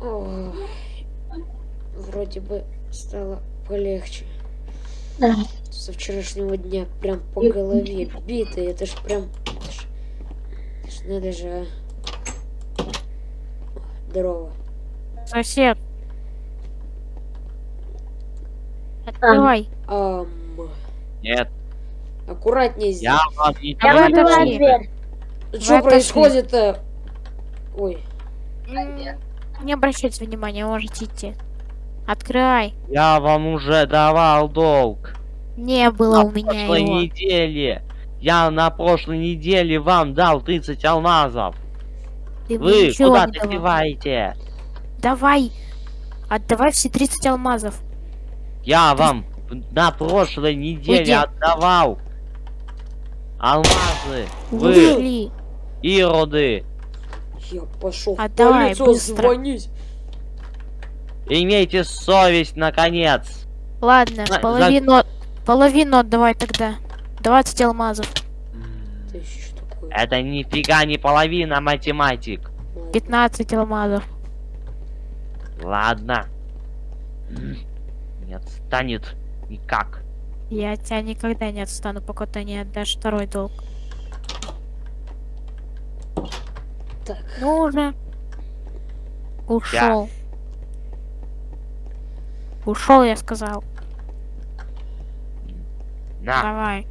Ох, вроде бы стало полегче. Да. Со вчерашнего дня прям по голове битый. Это ж прям... Это ж, это ж надо же... а. Здорово. Сосед. Открывай. Ам, Нет, аккуратнее здесь. я вам не Я дверь. Что происходит-то? Ой, М, Не обращайте внимания, можете идти. Открывай. Я вам уже давал долг. Не было на у меня прошлой его. неделе. Я на прошлой неделе вам дал 30 алмазов. Ты Вы куда добиваете? Давай. Отдавай все 30 алмазов. Я вам на прошлой неделе Уйди. отдавал алмазы. Вы, Ушли. ироды, я пошел в Отдавай, полицию быстро. звонить. имейте совесть, наконец. Ладно, За- половину, половину отдавай тогда. 20 алмазов. Это нифига не половина, математик. Ладно. 15 алмазов. Ладно. Не отстанет никак. Я тебя никогда не отстану, пока ты не отдашь второй долг. Так, Ну уже. Ушел. Ушел, я сказал. На, Давай.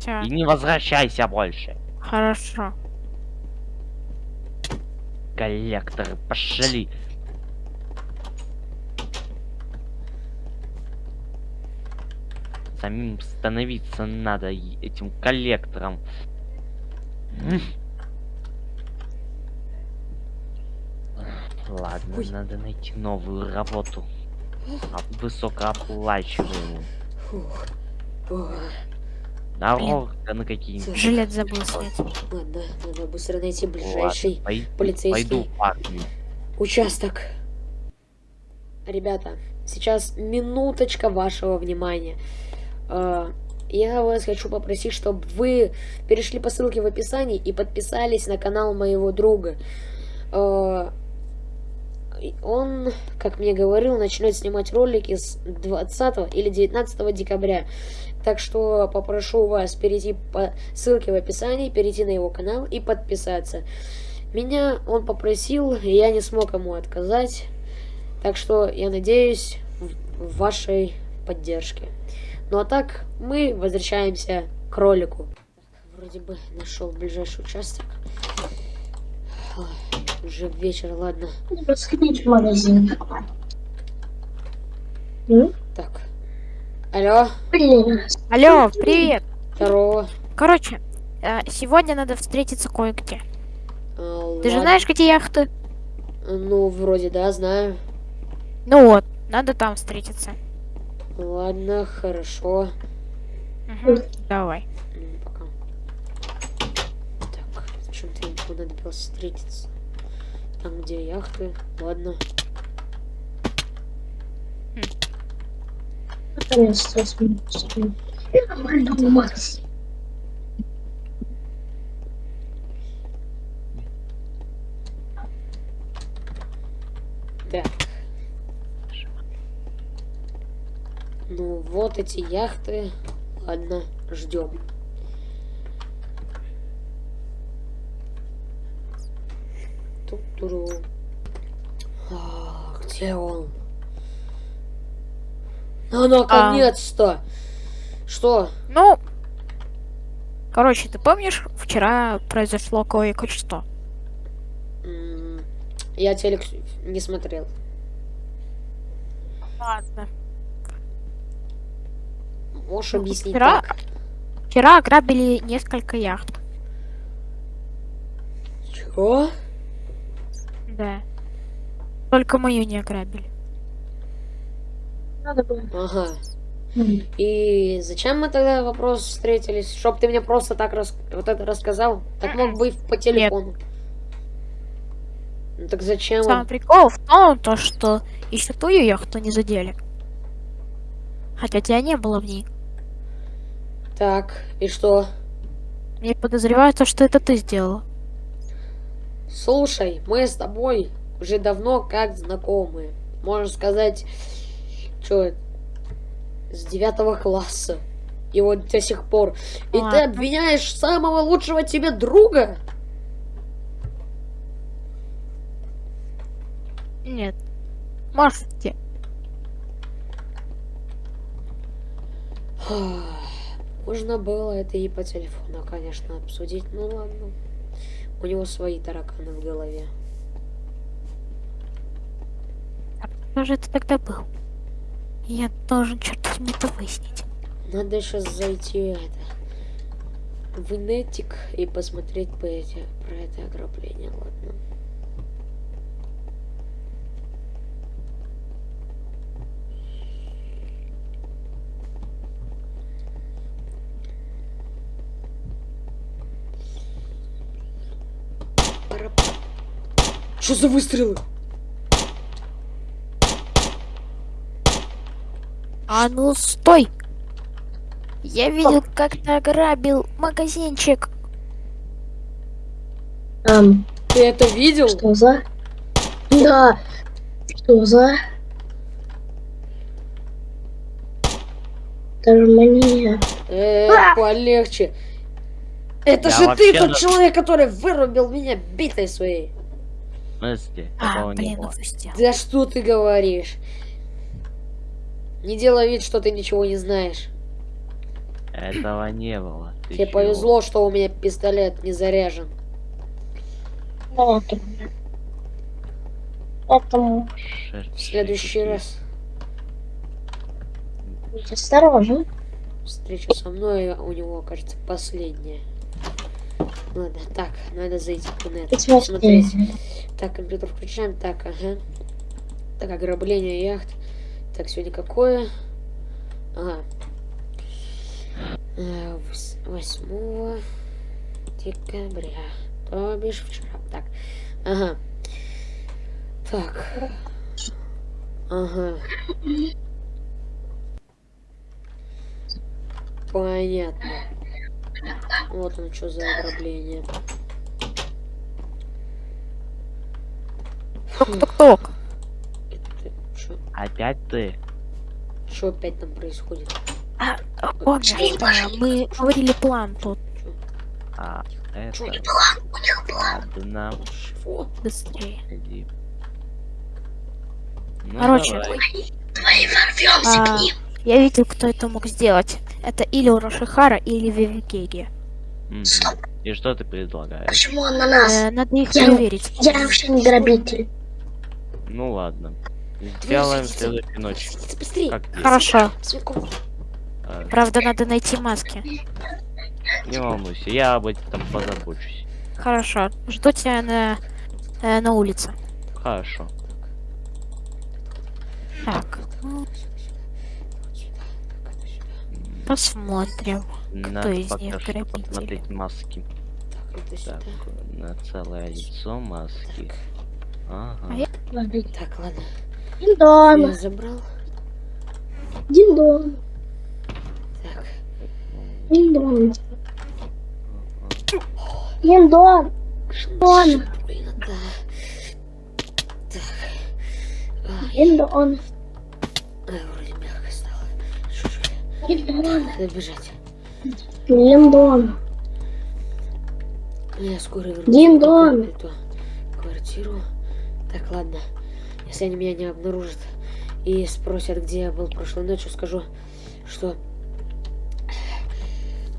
Все, и не возвращайся больше. хорошо. Коллекторы, пошли. Самим становиться надо этим коллектором. Ладно, Ой. надо найти новую работу. А, Высокооплачиваемую. Дорога на какие-нибудь. Жилет забыл снять. Ладно, надо быстро найти Ладно, ближайший пой- полицейский. Пойду в армию. участок. Ребята, сейчас минуточка вашего внимания. Э, Я вас хочу попросить, чтобы вы перешли по ссылке в описании и подписались на канал моего друга. Он, как мне говорил, начнет снимать ролики с 20 или 19 декабря. Так что попрошу вас перейти по ссылке в описании, перейти на его канал и подписаться. Меня он попросил, и я не смог ему отказать. Так что я надеюсь в вашей поддержке. Ну а так, мы возвращаемся к ролику. Вроде бы нашел ближайший участок. Ой, Уже вечер, ладно. Сходить в магазин. Так. Алло, Блин. Алло, привет. здорово. Короче, э, сегодня надо встретиться кое-где. А, Ты же знаешь, где яхты? Ну, вроде да, знаю. Ну вот, надо там встретиться. Ладно, хорошо. Мгм, Давай. Ну, пока. Так, зачем-то ему понадобилось встретиться. Там, где яхты. Ладно. Наконец-то магазин. Так. Ну, вот эти яхты. Ладно, ждем. Ту-туру. А, где он? Ну, наконец-то! Что? Ну, короче, ты помнишь, вчера произошло кое-что? Я телек не смотрел. Ладно. Можешь Ну, объяснить вчера- как? Вчера ограбили несколько яхт. Чего? Да. Только мою не ограбили. Надо было. Ага. И зачем мы тогда вопрос встретились? Чтоб ты мне просто так рас... вот это рассказал? Так мог бы и по телефону. Ну так зачем? Сам он? прикол в том, то, что еще твою яхту не задели. Хотя тебя не было в ней. Так, и что? Мне подозревают, то, что это ты сделала. Слушай, мы с тобой уже давно как знакомые. Можно сказать, что с девятого класса. И вот до сих пор. И ты Ладно. обвиняешь самого лучшего тебе друга? Нет. Можете. Можно было это и по телефону, конечно, обсудить. Ну ладно. У него свои тараканы в голове. Кто же это тогда был? Я должен, черт возьми, это выяснить. Надо сейчас зайти это в инетик и посмотреть по эти, про это ограбление, ладно. Пора- Что за выстрелы? А ну стой! Я видел, как ты ограбил магазинчик. Ам, Ты это видел? что за? Да. Что за? Даже. Э, полегче. Это Я же ты тот человек, который вырубил меня битой своей. Смысле? А, Такого не блин, было. упустил. Да что ты говоришь? Не делай вид, что ты ничего не знаешь. Этого не было. Ты Тебе чего? повезло, что у меня пистолет не заряжен. Поэтому Шер- В следующий раз будь осторожен. встреча со мной у него, кажется, последняя. Ладно, так, надо зайти в интернет, сне. Так, компьютер включаем, так, ага. Так, ограбление яхт. Так, сегодня какое? Ага. Э, вос- 8 декабря. То бишь вчера. Так. Ага. Так. Ага. Понятно. Вот оно что за ограбление. Это что? Опять ты? Что опять там происходит? А, помнишь, а, мы говорили план тут А, это... Чё? Ладно, Чего? быстрее. иди. Ну, Короче, давай. Давай ворвемся А, к ним. я видел, кто это мог сделать. Это или Урошихара, или Вивикеги. Стоп. И что ты предлагаешь? Почему он на нас? Э, надо их Я- проверить. Я вообще не грабитель. Ну ладно. Сделаем следующую ночь. Хорошо. А, Правда, надо найти маски. Не волнуйся, я об этом позабочусь. Хорошо. Жду тебя на, э, на улице. Хорошо. Так, ну, посмотрим. Надо из пока них что грабители? посмотреть маски. Так, на целое лицо маски. Ага. А я- Так, ладно. Я Диндон. забрал. Диндон. Так. Диндон. Диндон. Ладно. Блин, да. Так. А, Диндон. а, вроде мягко стало. Надо бежать. Диндон. Я скоро вернусь. Эту квартиру. Так, ладно. Если они меня не обнаружат и спросят, где я был прошлой ночью, скажу, что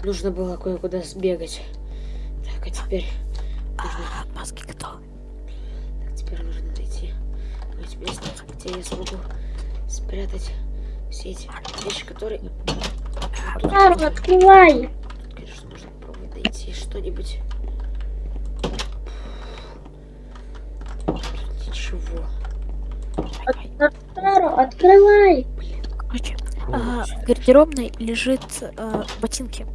нужно было кое-куда сбегать. Так, а теперь нужно, А, маски готовы. так, теперь нужно найти место, где я смогу спрятать все эти вещи, которые... Тут, Тару, открывай. тут, конечно, нужно попробовать найти что-нибудь. Тут ничего. Тару, открывай. Короче, а, в гардеробной лежит э, ботинки.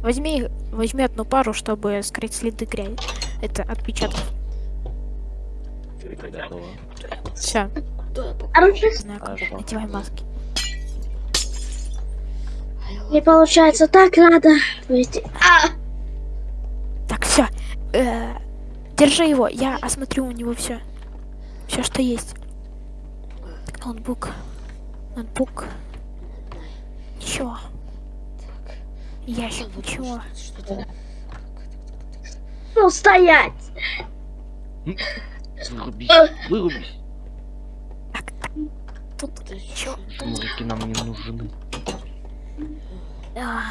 Возьми, возьми одну пару, чтобы скрыть следы грязи. Это отпечатков. Готово. Все, Надевай маски. Не получается, так надо. А, Так, все. держи его, я осмотрю у него все. Все, что есть. Так, ноутбук. Ноутбук. Ничего. Ящик, ничего. Ну, стоять! Вырубись, вырубись. Так, так. Тут Да ничего. Жмурики нам не нужны. А,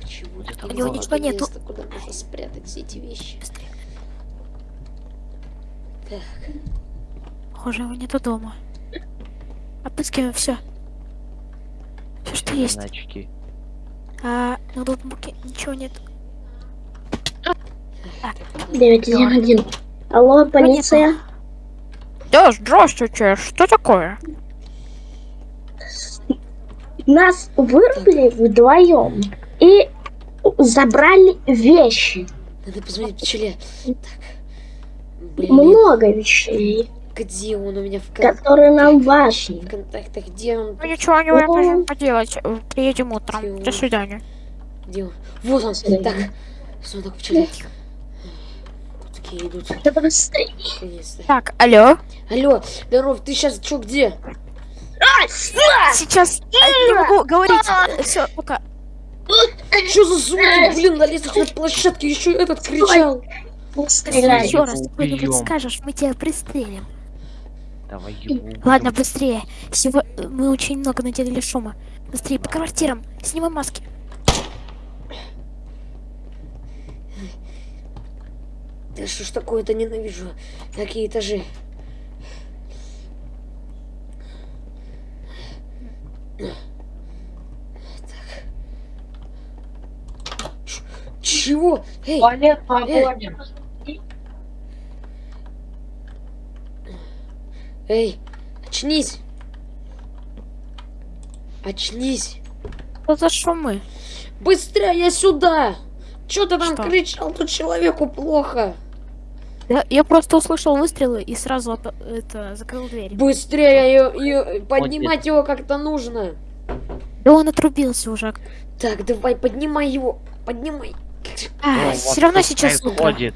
Почему тут У него ничего нету. куда можно спрятать все эти вещи? быстрее. Так, Похоже, его нету дома. Отыскиваем все. Все, что есть. Иначки. А на ноутбуке ничего нет. 911. Алло, полиция. Да, здравствуйте. Что такое? Нас вырубили вдвоем и забрали вещи. надо позвонить пчеле. Так. Блин, Много вещей, где он у меня в, кон- которые нам важны. в контактах? Где он? Ну ничего не можем поделать. Э, Приедем утром. До свидания. Где он? Вот он. Так. Сундук пчеле. Такие идут. Да быстрее. Наконец-то. Так, алло. Алло, здоров, ты сейчас чё, где? Сейчас э, не могу говорить. Все, пока. Что за звуки? Блин, на лестничной площадке еще этот кричал. Стреляй. Еще раз убьём. скажешь, мы тебя пристрелим. Давай его. Ладно, быстрее. Сего... Мы очень много наделали шума. Быстрее по квартирам. Снимай маски. Да что ж такое-то ненавижу. Какие этажи? Так. Ч- Чего? Эй, Туалет погодим. эй, очнись. Очнись. Что за шумы? Быстрее сюда. Чё ты там Что? кричал? Тут человеку плохо. Я, я просто услышал выстрелы и сразу от- это закрыл дверь. Быстрее её- её- поднимать его как-то нужно. Да он отрубился уже. Так, давай, поднимай его. Поднимай. А, вот все равно сейчас происходит.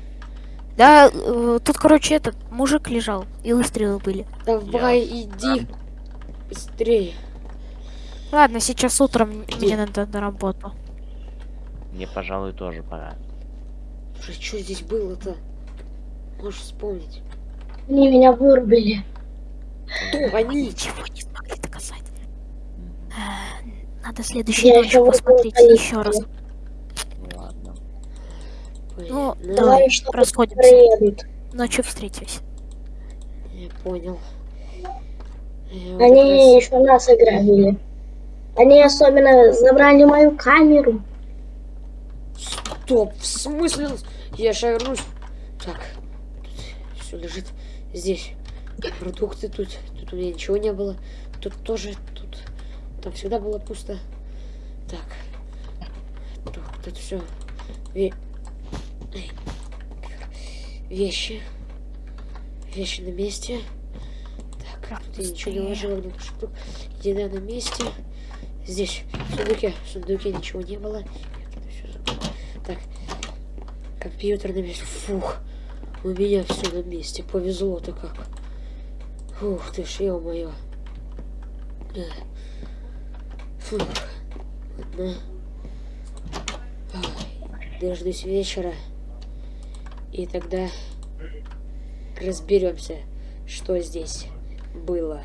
Да, э, тут, короче, этот мужик лежал, и выстрелы были. Давай, иди. Быстрее. Ладно, сейчас утром Где? мне надо на работу. Мне, пожалуй, тоже пора. Что здесь было-то? Можешь вспомнить. Они меня вырубили. Кто они? Ничего не смогли доказать. Надо следующей Я еще посмотреть еще раз. полицию. Ладно. Ну, Понятно. давай, что расходимся. приедут. Ночью встретимся. Я понял. Я Они раз- еще нас ограбили. Они особенно забрали мою камеру. Стоп, в смысле? Я вернусь. Так, все лежит здесь. Продукты тут. Тут у меня ничего не было. Тут тоже, тут. Там всегда было пусто. Так. Так, тут все. Вещи. Вещи на месте. Так, тут я ничего не ложила в штук. Еда на месте. Здесь, в сундуке. В сундуке ничего не было. Так, компьютер на месте. Фух, у меня все на месте. Повезло-то как. Ух ты ж, ё-моё. Эх. Фух. Ладно. Дождусь вечера. И тогда разберемся, что здесь было.